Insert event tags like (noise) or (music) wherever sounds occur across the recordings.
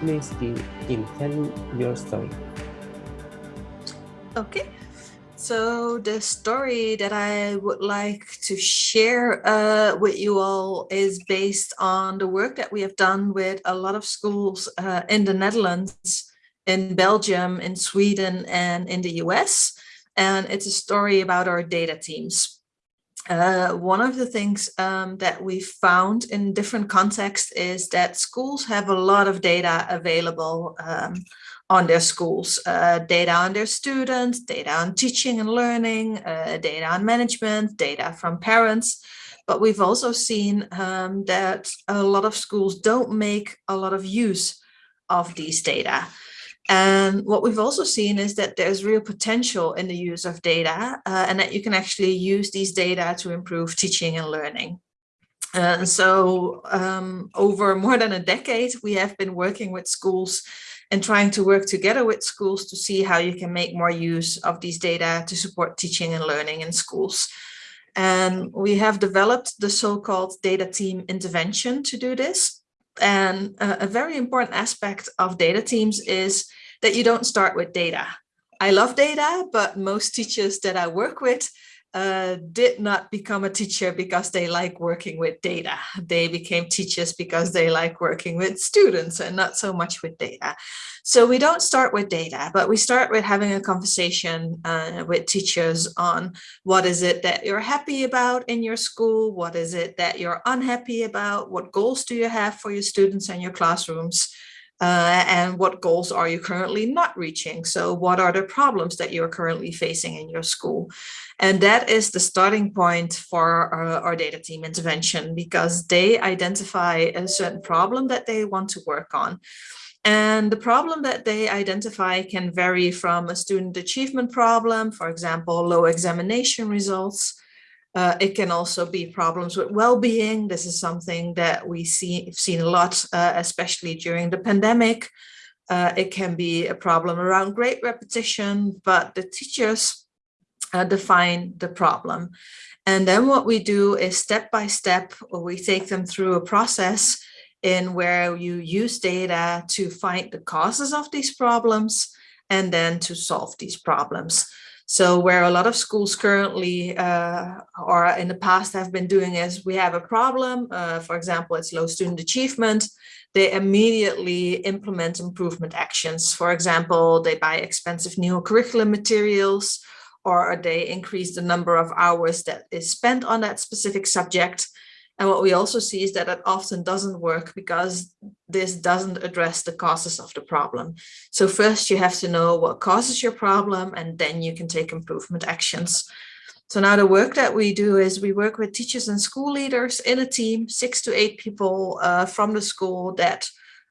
please Kim, your story. Okay, so the story that I would like to share uh, with you all is based on the work that we have done with a lot of schools uh, in the Netherlands, in Belgium, in Sweden, and in the US. And it's a story about our data teams. Uh, one of the things um, that we found in different contexts is that schools have a lot of data available um, on their schools, uh, data on their students, data on teaching and learning, uh, data on management, data from parents. But we've also seen um, that a lot of schools don't make a lot of use of these data. And what we've also seen is that there's real potential in the use of data uh, and that you can actually use these data to improve teaching and learning. And so um, over more than a decade, we have been working with schools and trying to work together with schools to see how you can make more use of these data to support teaching and learning in schools. And we have developed the so-called data team intervention to do this. And a, a very important aspect of data teams is that you don't start with data. I love data, but most teachers that I work with uh, did not become a teacher because they like working with data. They became teachers because they like working with students and not so much with data. So we don't start with data, but we start with having a conversation uh, with teachers on what is it that you're happy about in your school? What is it that you're unhappy about? What goals do you have for your students and your classrooms? Uh, and what goals are you currently not reaching? So what are the problems that you're currently facing in your school? And that is the starting point for our, uh, our, data team intervention because they identify a certain problem that they want to work on. And the problem that they identify can vary from a student achievement problem, for example, low examination results, uh, it can also be problems with well-being. This is something that we see seen a lot, uh, especially during the pandemic. Uh, it can be a problem around great repetition, but the teachers uh, define the problem. And then what we do is step by step, we take them through a process in where you use data to find the causes of these problems and then to solve these problems. So where a lot of schools currently uh, or in the past have been doing is we have a problem, uh, for example, it's low student achievement, they immediately implement improvement actions. For example, they buy expensive new curriculum materials or they increase the number of hours that is spent on that specific subject. And what we also see is that it often doesn't work because this doesn't address the causes of the problem. So first you have to know what causes your problem and then you can take improvement actions. So now the work that we do is we work with teachers and school leaders in a team, six to eight people uh, from the school that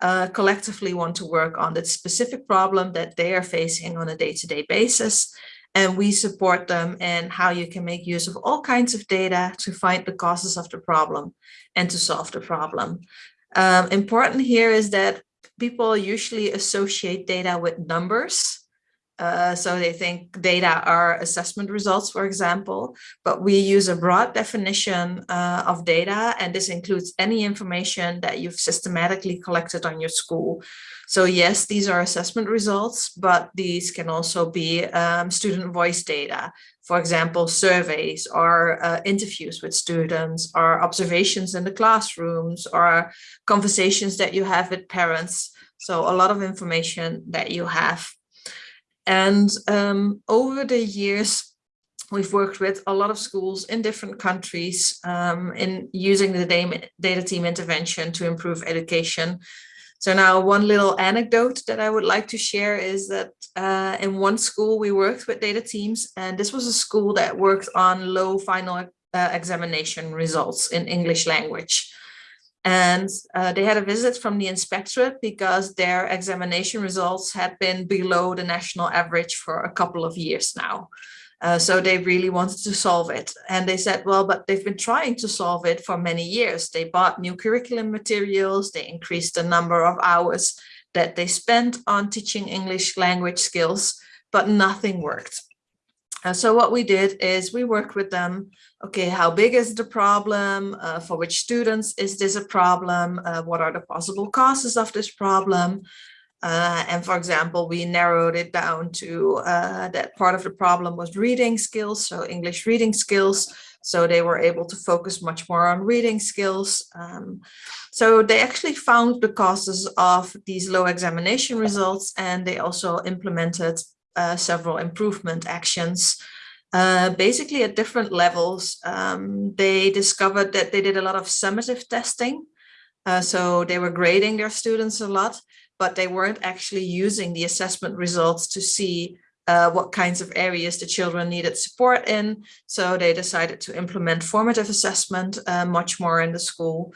uh, collectively want to work on the specific problem that they are facing on a day-to-day -day basis and we support them in how you can make use of all kinds of data to find the causes of the problem and to solve the problem. Um, important here is that people usually associate data with numbers. Uh, so they think data are assessment results, for example, but we use a broad definition uh, of data, and this includes any information that you've systematically collected on your school. So yes, these are assessment results, but these can also be um, student voice data. For example, surveys or uh, interviews with students or observations in the classrooms or conversations that you have with parents. So a lot of information that you have. And um, over the years, we've worked with a lot of schools in different countries um, in using the data team intervention to improve education so now one little anecdote that I would like to share is that uh, in one school we worked with data teams and this was a school that worked on low final uh, examination results in English language. And uh, they had a visit from the inspectorate because their examination results had been below the national average for a couple of years now. Uh, so they really wanted to solve it. And they said, well, but they've been trying to solve it for many years. They bought new curriculum materials, they increased the number of hours that they spent on teaching English language skills, but nothing worked. Uh, so what we did is we worked with them. Okay, how big is the problem? Uh, for which students is this a problem? Uh, what are the possible causes of this problem? Uh, and for example, we narrowed it down to uh, that part of the problem was reading skills, so English reading skills. So they were able to focus much more on reading skills. Um, so they actually found the causes of these low examination results and they also implemented uh, several improvement actions. Uh, basically at different levels, um, they discovered that they did a lot of summative testing. Uh, so they were grading their students a lot, but they weren't actually using the assessment results to see uh, what kinds of areas the children needed support in. So they decided to implement formative assessment uh, much more in the school.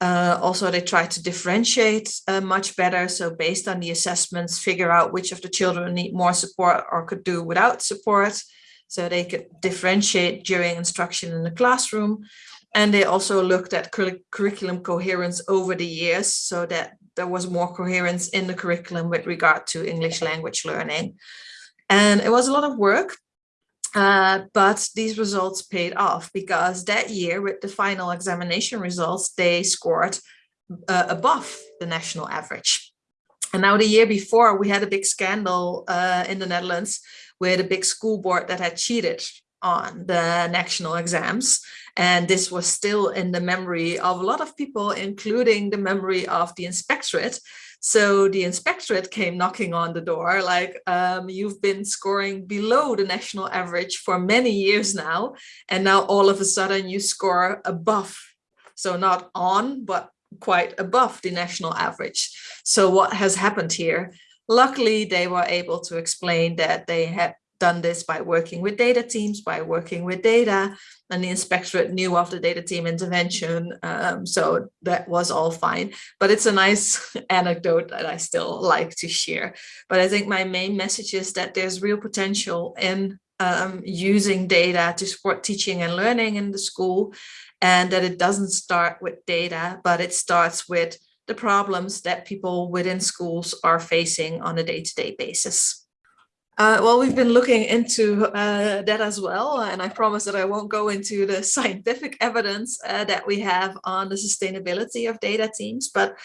Uh, also, they tried to differentiate uh, much better. So based on the assessments, figure out which of the children need more support or could do without support. So they could differentiate during instruction in the classroom. And they also looked at curriculum coherence over the years so that there was more coherence in the curriculum with regard to English language learning. And it was a lot of work, uh, but these results paid off because that year with the final examination results, they scored uh, above the national average. And now the year before we had a big scandal uh, in the Netherlands with a big school board that had cheated on the national exams. And this was still in the memory of a lot of people, including the memory of the inspectorate. So the inspectorate came knocking on the door like, um, you've been scoring below the national average for many years now. And now all of a sudden you score above. So not on, but quite above the national average. So what has happened here? Luckily, they were able to explain that they had done this by working with data teams, by working with data, and the inspectorate knew of the data team intervention. Um, so that was all fine. But it's a nice (laughs) anecdote that I still like to share. But I think my main message is that there's real potential in um, using data to support teaching and learning in the school, and that it doesn't start with data, but it starts with the problems that people within schools are facing on a day-to-day -day basis. Uh, well, we've been looking into uh, that as well, and I promise that I won't go into the (laughs) scientific evidence uh, that we have on the sustainability of data teams, but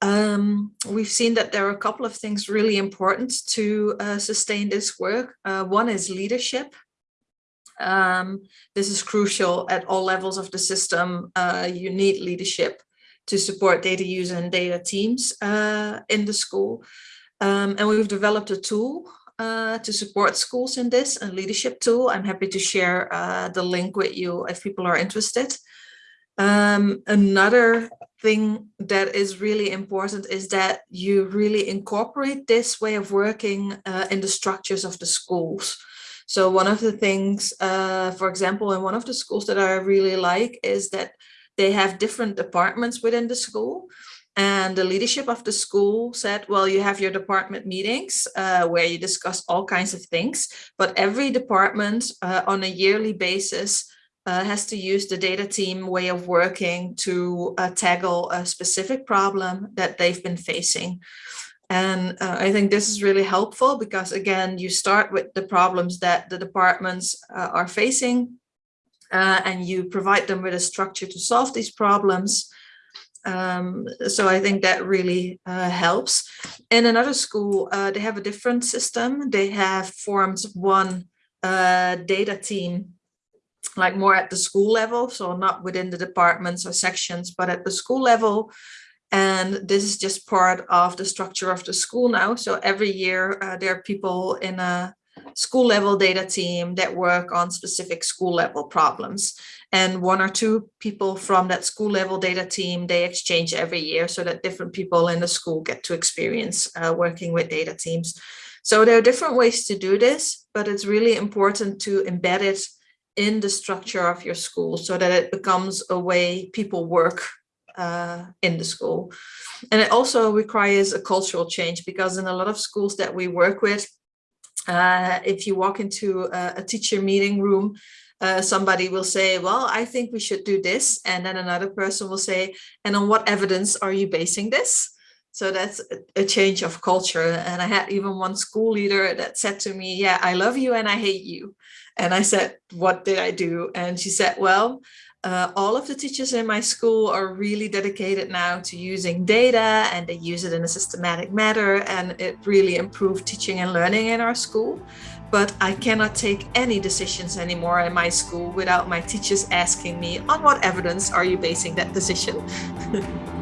um, we've seen that there are a couple of things really important to uh, sustain this work. Uh, one is leadership. Um, this is crucial at all levels of the system. Uh, you need leadership to support data use and data teams in the school. Um, and we've developed a tool uh, to support schools in this, a leadership tool. I'm happy to share uh, the link with you if people are interested. Um, another thing that is really important is that you really incorporate this way of working uh, in the structures of the schools. So one of the things, uh, for example, in one of the schools that I really like is that they have different departments within the school. And the leadership of the school said, well, you have your department meetings uh, where you discuss all kinds of things, but every department uh, on a yearly basis uh, has to use the data team way of working to uh, tackle a specific problem that they've been facing. And uh, I think this is really helpful because, again, you start with the problems that the departments uh, are facing and you provide them with a structure to solve these problems. Um, so I think that really uh, helps. In another school, uh, they have a different system. They have formed one uh, data team, like more at the school level, so not within the departments or sections, but at the school level. And this is just part of the structure of the school now. So every year uh, there are people in a school level data team that work on specific school level problems and one or two people from that school level data team, they exchange every year so that different people in the school get to experience uh, working with data teams. So there are different ways to do this, but it's really important to embed it in the structure of your school so that it becomes a way people work uh, in the school. And it also requires a cultural change because in a lot of schools that we work with, uh, if you walk into a, a teacher meeting room, uh, somebody will say, well, I think we should do this. And then another person will say, and on what evidence are you basing this? So that's a change of culture. And I had even one school leader that said to me, yeah, I love you and I hate you. And I said, what did I do? And she said, well, uh, all of the teachers in my school are really dedicated now to using data and they use it in a systematic manner and it really improved teaching and learning in our school. But I cannot take any decisions anymore in my school without my teachers asking me on what evidence are you basing that decision? (laughs)